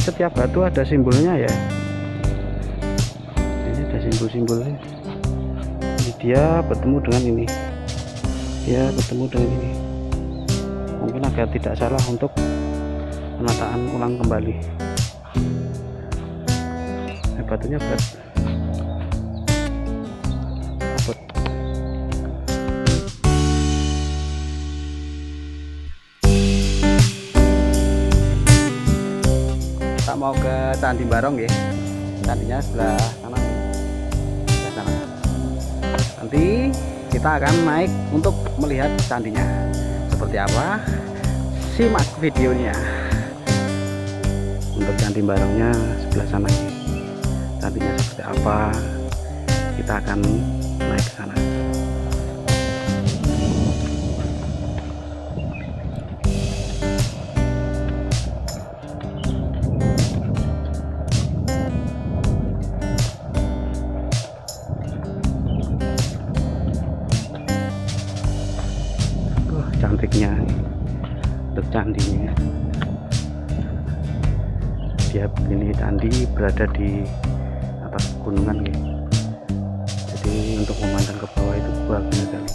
setiap batu ada simbolnya ya. Ini ada simbol-simbolnya. Ini dia bertemu dengan ini. Dia bertemu dengan ini. Mungkin agak tidak salah untuk penataan ulang kembali. Batunya berat mau ke Candi Barong ya candinya sebelah sana sebelah sana nanti kita akan naik untuk melihat candinya. Seperti apa? Simak videonya. Untuk candi barongnya sebelah sana. Candinya seperti apa? Kita akan cantiknya untuk candinya dia ini candi berada di atas gunungan ya jadi untuk memandang ke bawah itu bagus sekali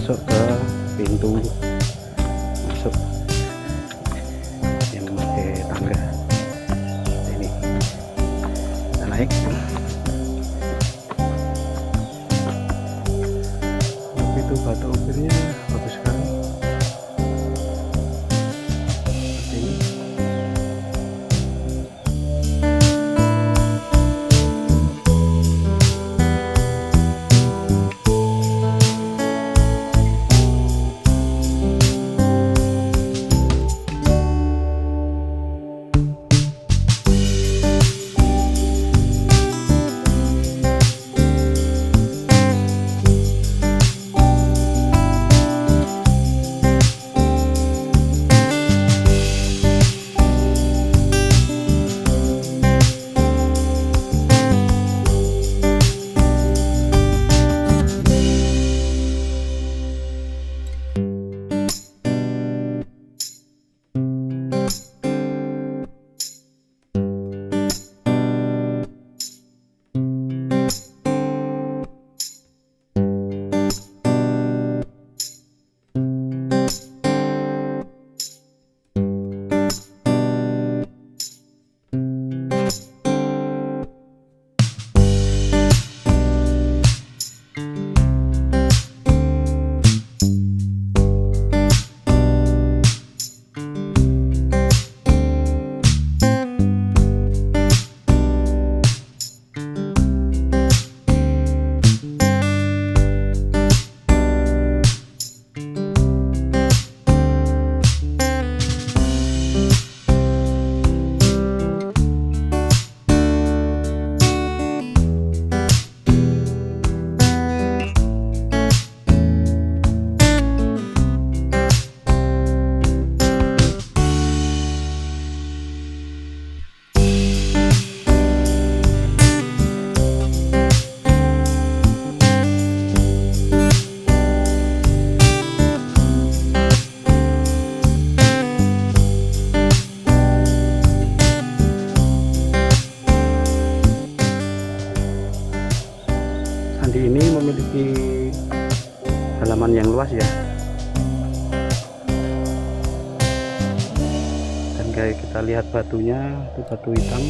masuk ke pintu. Masuk. Yang pakai tangga. Ini. Kita naik. Itu batu ukirnya bagus sekali halaman yang luas ya. Dan kayak kita lihat batunya, itu batu hitam.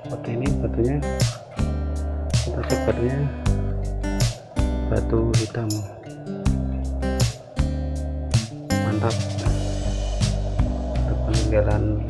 Seperti ini batunya. Kita cek batunya. Batu hitam. Mantap. Peninggalan